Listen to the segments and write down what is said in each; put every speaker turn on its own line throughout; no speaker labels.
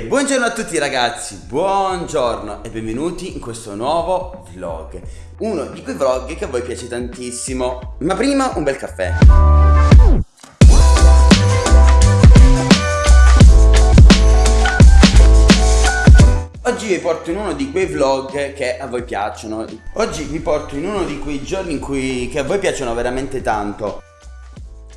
Buongiorno a tutti ragazzi, buongiorno e benvenuti in questo nuovo vlog. Uno di quei vlog che a voi piace tantissimo. Ma prima un bel caffè. Oggi vi porto in uno di quei vlog che a voi piacciono. Oggi vi porto in uno di quei giorni in cui, che a voi piacciono veramente tanto.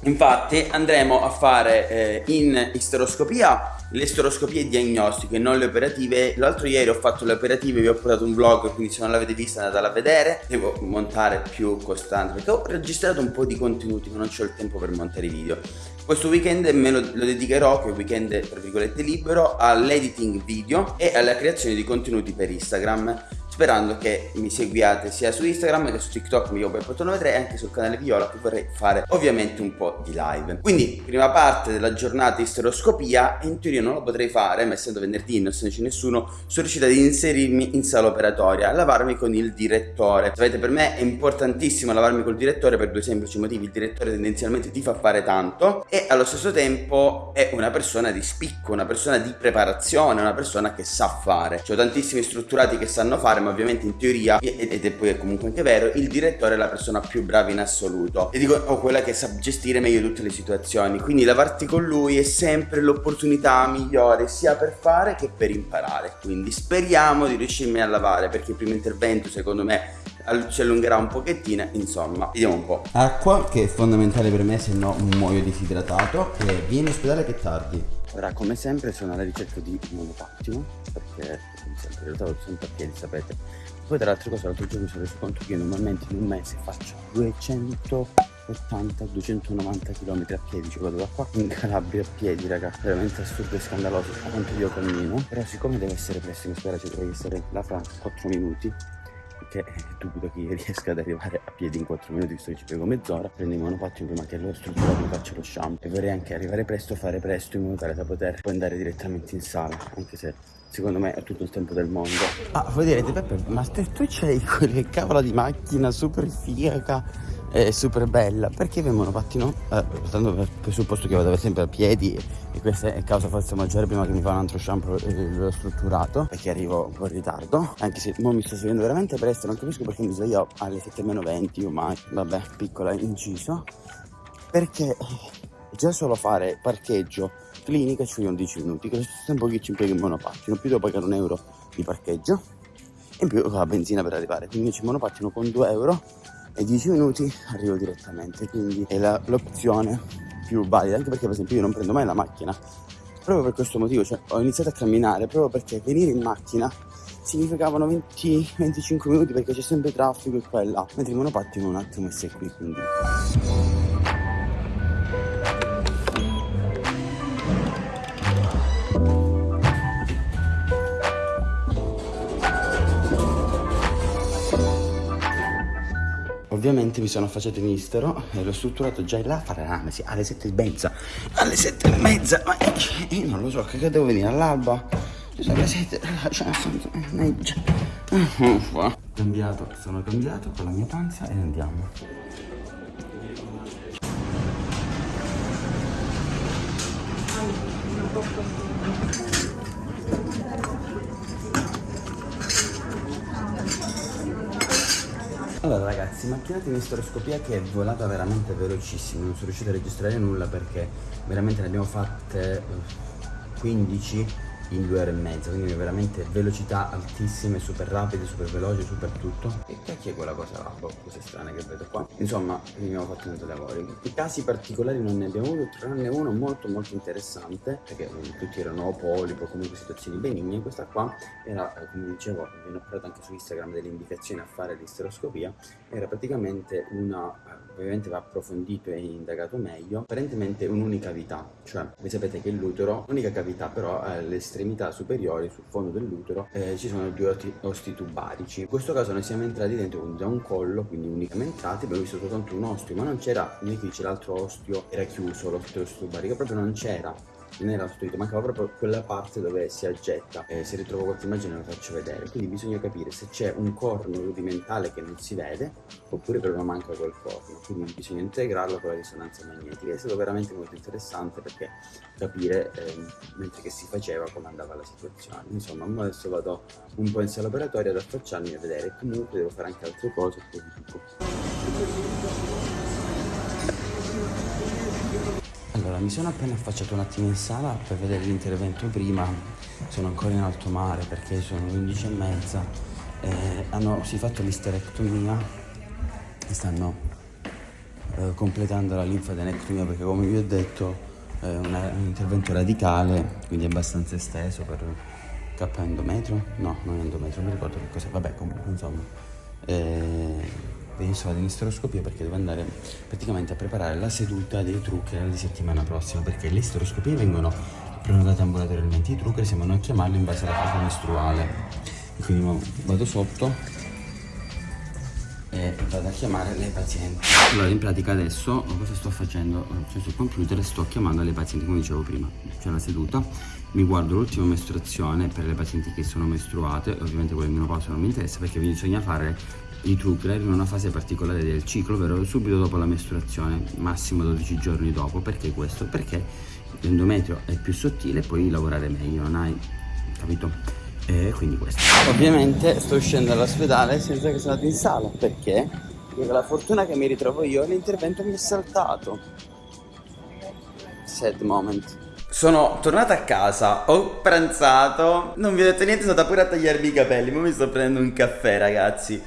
Infatti andremo a fare eh, in isteroscopia le isteroscopie diagnostiche, non le operative. L'altro ieri ho fatto le operative, vi ho portato un vlog, quindi se non l'avete vista andatela a vedere. Devo montare più costante perché ho registrato un po' di contenuti ma non ho il tempo per montare i video. Questo weekend me lo, lo dedicherò, che è un weekend tra virgolette libero, all'editing video e alla creazione di contenuti per Instagram sperando che mi seguiate sia su Instagram che su TikTok mi Peppo93 e anche sul canale Viola che vorrei fare ovviamente un po' di live. Quindi prima parte della giornata isteroscopia in teoria non lo potrei fare ma essendo venerdì non essendoci nessuno sono riuscita ad inserirmi in sala operatoria a lavarmi con il direttore. Sapete per me è importantissimo lavarmi col direttore per due semplici motivi. Il direttore tendenzialmente ti fa fare tanto e allo stesso tempo è una persona di spicco, una persona di preparazione, una persona che sa fare. C'ho tantissimi strutturati che sanno fare ma ovviamente in teoria, ed è poi comunque anche vero, il direttore è la persona più brava in assoluto. E dico, o quella che sa gestire meglio tutte le situazioni. Quindi lavarti con lui è sempre l'opportunità migliore, sia per fare che per imparare. Quindi speriamo di riuscirmi a lavare, perché il primo intervento secondo me ci allungherà un pochettino insomma vediamo un po' acqua che è fondamentale per me se no muoio disidratato e vieni in ospedale che tardi ora come sempre sono alla ricerca di un monopattino perché come sempre in realtà lo a piedi sapete. Poi tra l'altra cosa l'altro giorno mi sono reso conto che io normalmente in un mese faccio 280 290 km a piedi. Cioè vado da qua in Calabria a piedi raga veramente assurdo e scandaloso quanto io cammino però siccome deve essere presto mi spera ci dovrei essere là fra 4 minuti perché dubito che io riesca ad arrivare a piedi in 4 minuti visto che ci piego mezz'ora prendi il monopattino prima che loro strutturato mi faccia lo shampoo. E vorrei anche arrivare presto fare presto in modo tale da poter poi andare direttamente in sala anche se secondo me è tutto il tempo del mondo. Ah voi direte Peppe ma te tu c'hai quelle cavolo di macchina super figa è super bella perché avevamo un pattino eh, tanto per presupposto che vado sempre a piedi e questa è causa forza maggiore prima che mi fa un altro shampoo eh, strutturato perché arrivo un po' in ritardo anche se ora mi sto svegliando veramente presto non capisco perché mi sveglio alle 7 meno 20 o mai vabbè piccola inciso perché già solo fare parcheggio clinica ci vogliono 10 minuti che lo stesso tempo che ci impiega il monopattino più devo pagare un euro di parcheggio e in più la benzina per arrivare quindi ci monopattino con 2 euro e 10 minuti arrivo direttamente quindi è l'opzione più valida anche perché per esempio io non prendo mai la macchina proprio per questo motivo cioè ho iniziato a camminare proprio perché venire in macchina significavano 20-25 minuti perché c'è sempre traffico e qua e là mentre il monopattino un attimo e sei qui quindi ovviamente mi sono affacciato in istero e l'ho strutturato già là a fare l'analisi alle sette e mezza. Alle sette e mezza ma io non lo so che devo venire all'alba? Sono le sette cioè mannaggia cambiato sono cambiato con la mia panza e andiamo Allora ragazzi, macchinata in isteroscopia che è volata veramente velocissimo, non sono riuscito a registrare nulla perché veramente ne abbiamo fatte 15 eh, in due ore e mezza quindi veramente velocità altissime super rapide super veloci super tutto. E è quella cosa là? Boh, strane che vedo qua. Insomma abbiamo fatto tanti lavori i casi particolari non ne abbiamo avuto tranne uno molto molto interessante perché tutti erano polipo comunque situazioni benigne. Questa qua era eh, come dicevo vi ho anche su Instagram delle indicazioni a fare l'isteroscopia. Era praticamente una eh, ovviamente va approfondito e indagato meglio. Apparentemente un'unica cavità cioè voi sapete che l'utero l'unica cavità però è l'estremo estremità superiori sul fondo dell'utero eh, ci sono due osti tubarici. In questo caso noi siamo entrati dentro da un collo quindi unicamente entrati abbiamo visto soltanto un ostio ma non c'era neanche dice l'altro ostio era chiuso l'osteo tubarico proprio non c'era non era ostruito, mancava proprio quella parte dove si aggetta. Eh, se ritrovo qualche immagine la faccio vedere. Quindi bisogna capire se c'è un corno rudimentale che non si vede oppure proprio manca quel corno. Quindi bisogna integrarlo con la risonanza magnetica. È stato veramente molto interessante perché capire eh, mentre che si faceva come andava la situazione. Insomma, adesso vado un po' in sala operatoria ad affacciarmi a vedere. Comunque devo fare anche altre cose, poi vi dico. Mi sono appena affacciato un attimo in sala per vedere l'intervento prima, sono ancora in alto mare perché sono le 11 e mezza, eh, hanno si fatto l'isterectomia e stanno eh, completando la linfadenectomia perché come vi ho detto è un intervento radicale, quindi abbastanza esteso per K endometrio? No, non è endometrio, mi ricordo che cos'è, vabbè comunque insomma. Eh, penso all'isteroscopia perché devo andare praticamente a preparare la seduta dei trucker di settimana prossima perché le isteroscopie vengono prenotate ambulatorialmente, i trucker si vanno a chiamarli in base alla fase mestruale. Quindi vado sotto e vado a chiamare le pazienti. Allora in pratica adesso cosa sto facendo? Cioè sul computer sto chiamando le pazienti come dicevo prima, c'è la seduta, mi guardo l'ultima mestruazione per le pazienti che sono mestruate, ovviamente quelle in menopausa non mi interessa perché bisogna fare i Trugler in una fase particolare del ciclo, ovvero subito dopo la mestruazione, massimo 12 giorni dopo. Perché questo? Perché l'endometrio è più sottile e puoi lavorare meglio, non hai capito? E quindi questo. Ovviamente sto uscendo dall'ospedale senza che sono andato in sala, perché? Perché la fortuna che mi ritrovo io l'intervento mi è saltato. Sad moment. Sono tornato a casa, ho pranzato, non vi ho detto niente, sono andato pure a tagliarmi i capelli, ma mi sto prendendo un caffè ragazzi.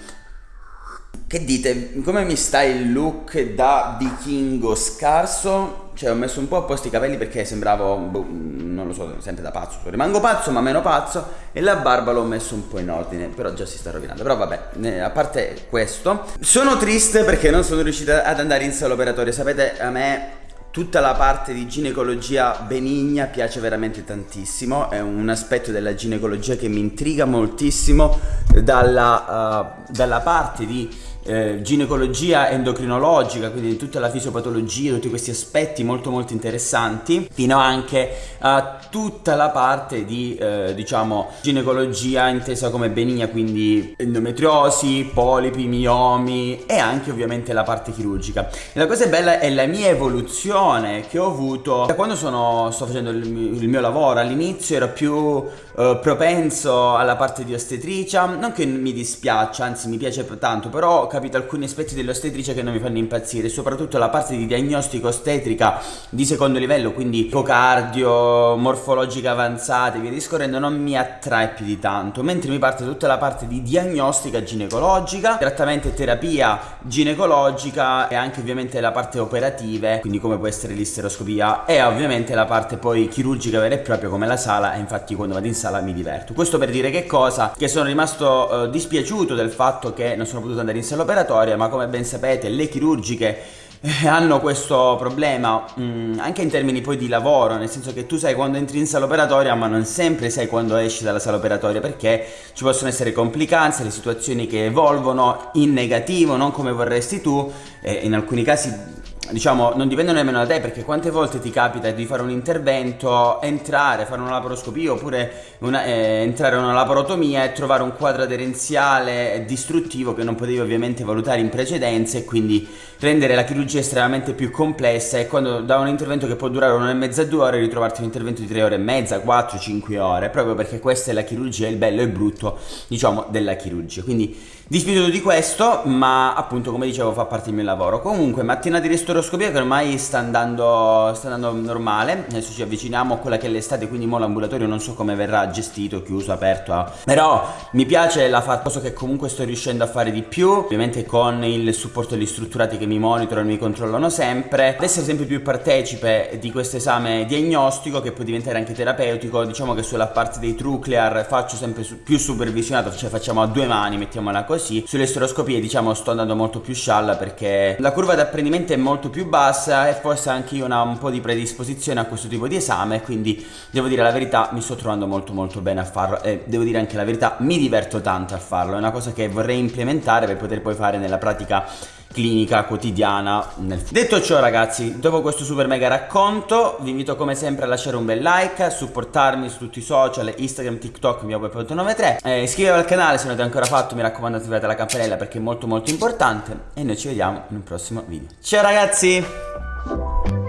Che dite, come mi sta il look da vichingo scarso? Cioè ho messo un po' a posto i capelli perché sembravo, boh, non lo so, sempre da pazzo. Rimango pazzo ma meno pazzo e la barba l'ho messo un po' in ordine, però già si sta rovinando. Però vabbè, a parte questo, sono triste perché non sono riuscita ad andare in sala operatoria. Sapete, a me Tutta la parte di ginecologia benigna piace veramente tantissimo, è un aspetto della ginecologia che mi intriga moltissimo dalla, uh, dalla parte di eh, ginecologia endocrinologica, quindi tutta la fisiopatologia, tutti questi aspetti molto molto interessanti, fino anche a tutta la parte di eh, diciamo ginecologia intesa come benigna, quindi endometriosi, polipi, miomi e anche ovviamente la parte chirurgica. E la cosa bella è la mia evoluzione che ho avuto da quando sono, sto facendo il, il mio lavoro, all'inizio ero più eh, propenso alla parte di ostetricia, non che mi dispiaccia, anzi mi piace tanto, però capito alcuni aspetti dell'ostetricia che non mi fanno impazzire, soprattutto la parte di diagnostico ostetrica di secondo livello, quindi ecocardio, morfologica avanzata e via discorrendo, non mi attrae più di tanto, mentre mi parte tutta la parte di diagnostica ginecologica, trattamento e terapia ginecologica e anche ovviamente la parte operative, quindi come può essere l'isteroscopia e ovviamente la parte poi chirurgica vera e propria come la sala e infatti quando vado in sala mi diverto. Questo per dire che cosa? Che sono rimasto eh, dispiaciuto del fatto che non sono potuto andare in sala operatoria ma come ben sapete le chirurgiche eh, hanno questo problema mh, mm, anche in termini poi di lavoro nel senso che tu sai quando entri in sala operatoria ma non sempre sai quando esci dalla sala operatoria perché ci possono essere complicanze le situazioni che evolvono in negativo non come vorresti tu e in alcuni casi diciamo, non dipendono nemmeno da te perché quante volte ti capita di fare un intervento, entrare, fare una laparoscopia oppure una, eh, entrare in una laparotomia e trovare un quadro aderenziale distruttivo che non potevi ovviamente valutare in precedenza e quindi rendere la chirurgia estremamente più complessa e quando da un intervento che può durare un'ora e mezza, due ore, ritrovarti un intervento di tre ore e mezza, quattro, cinque ore, proprio perché questa è la chirurgia, il bello e il brutto, diciamo, della chirurgia. Quindi Dispiaciuto di questo, ma appunto come dicevo fa parte del mio lavoro. Comunque, mattina di ristoroscopia che ormai sta andando, sta andando normale. Adesso ci avviciniamo a quella che è l'estate, quindi mo l'ambulatorio non so come verrà gestito, chiuso, aperto. Ah. Però mi piace la cosa che comunque sto riuscendo a fare di più, ovviamente con il supporto degli strutturati che mi monitorano e mi controllano sempre. Ad essere sempre più partecipe di questo esame diagnostico che può diventare anche terapeutico. Diciamo che sulla parte dei truclear faccio sempre più supervisionato, cioè facciamo a due mani, mettiamola così sulle steroscopie diciamo sto andando molto più scialla perché la curva di apprendimento è molto più bassa e forse anche io ho un po' di predisposizione a questo tipo di esame quindi devo dire la verità mi sto trovando molto molto bene a farlo e devo dire anche la verità mi diverto tanto a farlo è una cosa che vorrei implementare per poter poi fare nella pratica clinica quotidiana nel Detto ciò ragazzi, dopo questo super mega racconto vi invito come sempre a lasciare un bel like, a supportarmi su tutti i social, Instagram, TikTok, mio 93 eh, iscrivetevi al canale se non avete ancora fatto, mi raccomando attivate la campanella perché è molto molto importante e noi ci vediamo in un prossimo video. Ciao ragazzi!